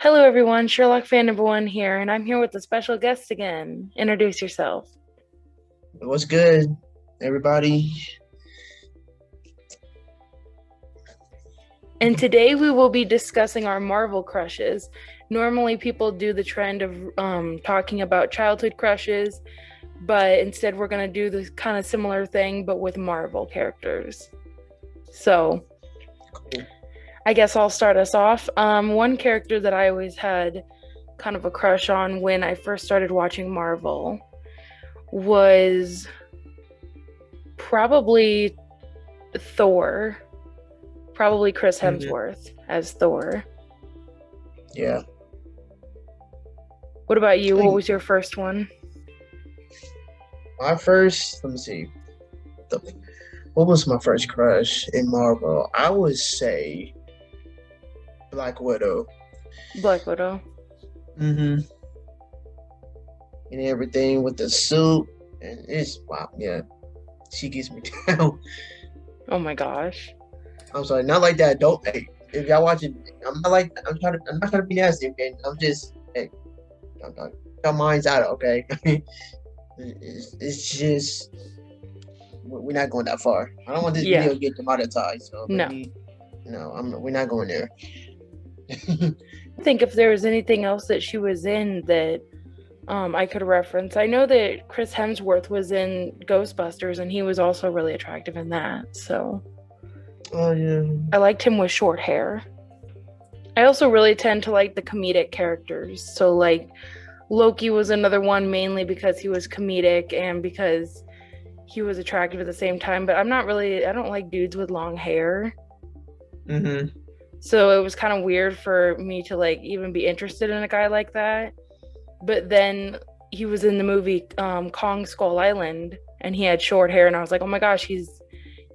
Hello, everyone. Sherlock fan number one here, and I'm here with a special guest again. Introduce yourself. What's good, everybody? And today we will be discussing our Marvel crushes. Normally, people do the trend of um, talking about childhood crushes, but instead, we're going to do this kind of similar thing, but with Marvel characters. So, Cool. I guess I'll start us off. Um, one character that I always had kind of a crush on when I first started watching Marvel was probably Thor. Probably Chris Mhm. Hemsworth as Thor. Yeah, What about you? What was your first one? my first. Let me see. What was my first crush in Marvel? I would say Black Widow. Black Widow. Mm-hmm. And everything with the suit, and it's wow. Yeah, she gets me down. Oh my gosh. I'm sorry, not like that. Don't. Hey, if y'all watching, I'm not like. I'm trying to. I'm not trying to be nasty. Okay, I'm just. Hey, I'm not, your mind's out. Okay. it's, it's just. We're not going that far. I don't want this Yeah. video to get demonetized. So No. maybe- No, I'm. We're not going there. I think if there was anything else that she was in that um, I could reference, I know that Chris Hemsworth was in Ghostbusters and he was also really attractive in that. So oh yeah. I liked him with short hair. I also really tend to like the comedic characters. So, like, Loki was another one mainly because he was comedic and because he was attractive at the same time. But I'm not really, I don't like dudes with long hair. Mm-hmm. So it was kind of weird for me to like even be interested in a guy like that. But then he was in the movie um, Kong Skull Island and he had short hair and I was like, "Oh my gosh, he's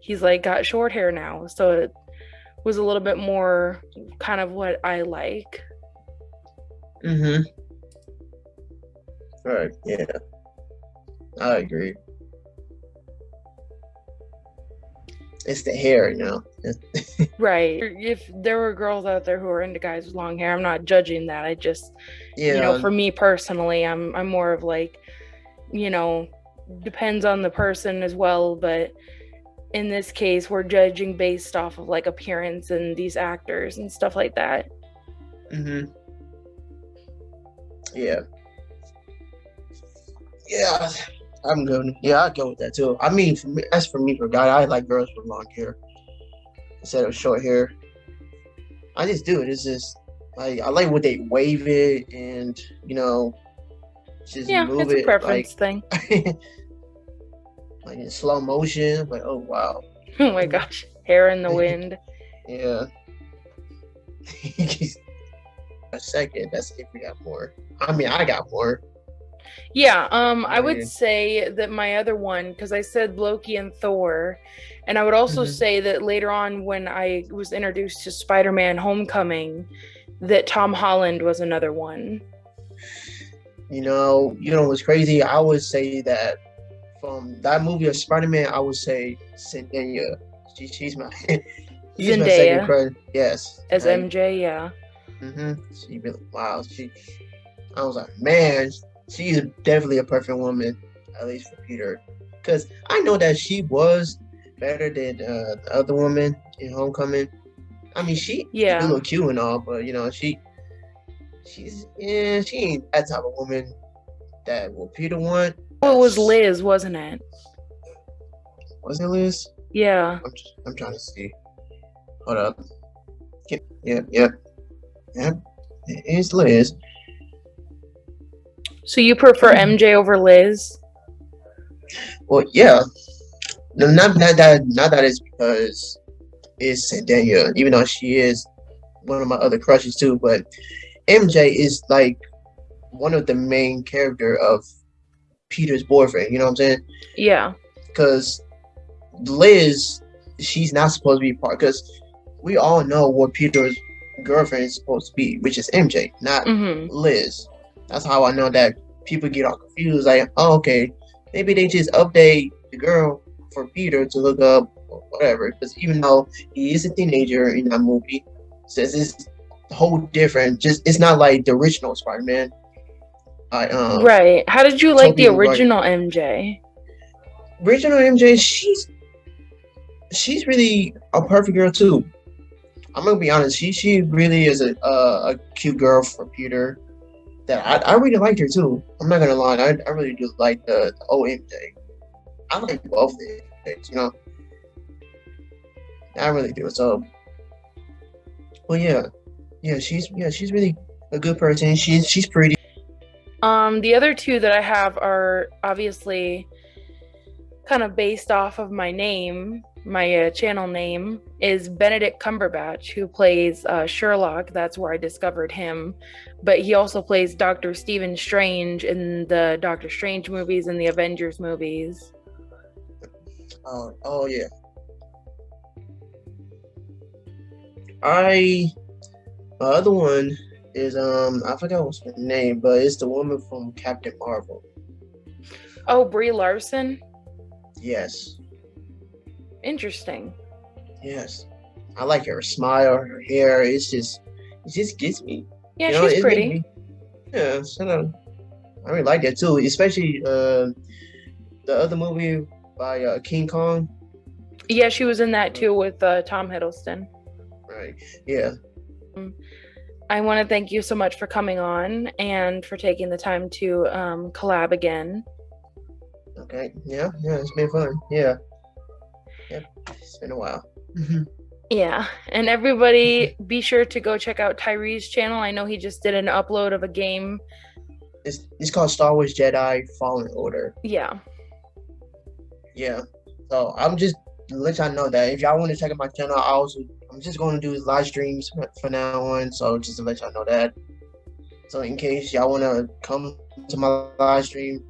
he's like got short hair now." So it was a little bit more kind of what I like. Mm-hmm. All right. Yeah. I agree. It's the hair, you know. Right. If there were girls out there who are into guys with long hair, I'm not judging that. I just Yeah. you know for me personally i'm i'm more of like you know depends on the person as well but in this case we're judging based off of like appearance and these actors and stuff like that Mm-hmm. Yeah. Yeah, I'm good. Yeah, I'd go with that too. I mean, for me, as for me, for a guy, I like girls with long hair instead of short hair. I just do it. It's just like I like when they wave it and you know, just yeah move it's a it preference thing like like in slow motion. Like, oh wow, oh my mm-hmm. gosh hair in the wind yeah. a second, that's if we got more. I mean, I got more. Yeah um i would say that my other one because i said loki and thor and i would also Mhm. say that later on when i was introduced to spider-man homecoming that tom holland was another one You know, you know what's crazy? I would say that from that movie of Spider Man, I would say Zendaya. She, she's my she's my Zendaya. second crush. Yes, as like, mj yeah hmm She really wow. She, I was like, man, she's definitely a perfect woman, at least for Peter, because I know that she was better than uh, the other woman in Homecoming. I mean, she Yeah. a little cute and all, but you know, she she's yeah, she ain't that type of woman that will Peter want. Well, it was Liz, wasn't it? Was it Liz? Yeah. I'm just, I'm trying to see. Hold up. Yep, yep, yep. Yep. It's Liz. So you prefer MJ over Liz? Well, yeah. No, not not that not that it's because it's Zendaya, even though she is one of my other crushes too. But MJ is like one of the main character of Peter's boyfriend. You know what I'm saying? Yeah. Because Liz, she's not supposed to be part. Because we all know what Peter's girlfriend is supposed to be, which is MJ, not hmm Liz. That's how I know that people get all confused. Like, oh, okay, maybe they just update the girl for Peter to look up whatever. Because even though he is a teenager in that movie, since it's whole different. Just it's not like the original Spider Man. I um right. How did you like the original MJ? original MJ. She's she's really a perfect girl too. I'm gonna be honest. She she really is a a, a cute girl for Peter. That I, I really liked her too. I'm not gonna lie. I, I really do like the, the old MJ. I like both MJs, you know. I really do. So, well, yeah, yeah. She's yeah. She's really a good person. She's she's pretty. Um, the other two that I have are obviously kind of based off of my name. My uh, channel name is Benedict Cumberbatch, who plays uh, Sherlock. That's where I discovered him. But he also plays Doctor Stephen Strange in the Doctor Strange movies and the Avengers movies. Oh, oh yeah. I my other one is um I forgot what's her name, but it's the woman from Captain Marvel. Oh, Brie Larson. Yes, Interesting. yes. I like her smile, her hair. It's just it just gets me. Yeah, you know, she's pretty. me- yeah, so uh, I really like that too, especially uh the other movie by uh, King Kong. Yeah, she was in that too with uh, Tom Hiddleston. Right. Yeah. I want to thank you so much for coming on and for taking the time to um, collab again. Okay. Yeah. Yeah. It's been fun. Yeah. Yep. It's been a while. Mm-hmm. Yeah, and everybody mm-hmm. be sure to go check out Tyree's channel. I know he just did an upload of a game. It's it's called Star Wars Jedi Fallen Order. Yeah. Yeah. So I'm just let y'all know that if y'all want to check out my channel, I also I'm just going to do live streams for- for now on. So just to let y'all know that. So in case y'all want to come to my live stream,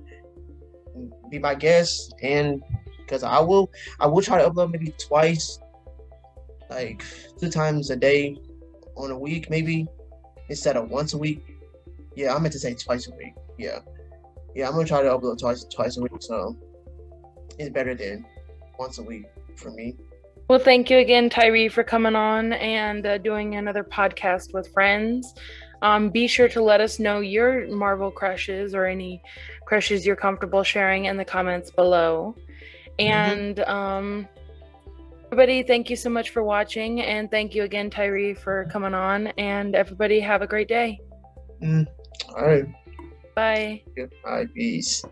be my guest, and because I will I will try to upload maybe twice, like two times a day on a week maybe instead of once a week. Yeah, I meant to say twice a week. Yeah, yeah, I'm gonna try to upload twice twice a week. So it's better than once a week for me. Well, thank you again, Tyree, for coming on and uh, doing another podcast with friends. Um, be sure to let us know your Marvel crushes or any crushes you're comfortable sharing in the comments below. And um, everybody, thank you so much for watching. And thank you again, Tyree, for coming on. And everybody, have a great day. Mm, all right, Bye. yeah, all right, peace.